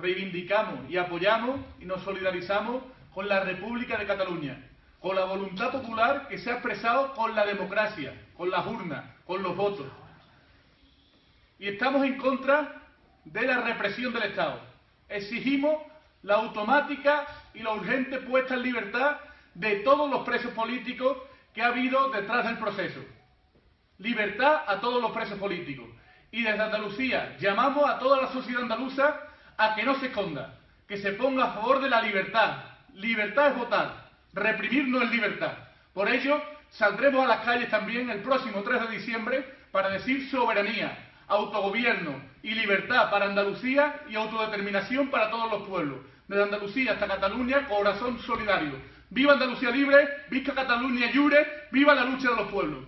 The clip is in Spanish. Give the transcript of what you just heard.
reivindicamos y apoyamos y nos solidarizamos con la República de Cataluña, con la voluntad popular que se ha expresado con la democracia, con las urnas, con los votos. Y estamos en contra de la represión del Estado. Exigimos la automática y la urgente puesta en libertad de todos los presos políticos que ha habido detrás del proceso. Libertad a todos los presos políticos. Y desde Andalucía llamamos a toda la sociedad andaluza a que no se esconda, que se ponga a favor de la libertad. Libertad es votar, reprimir no es libertad. Por ello, saldremos a las calles también el próximo 3 de diciembre para decir soberanía, autogobierno y libertad para Andalucía y autodeterminación para todos los pueblos. Desde Andalucía hasta Cataluña, corazón solidario. ¡Viva Andalucía libre! ¡Viva Cataluña Llure! ¡Viva la lucha de los pueblos!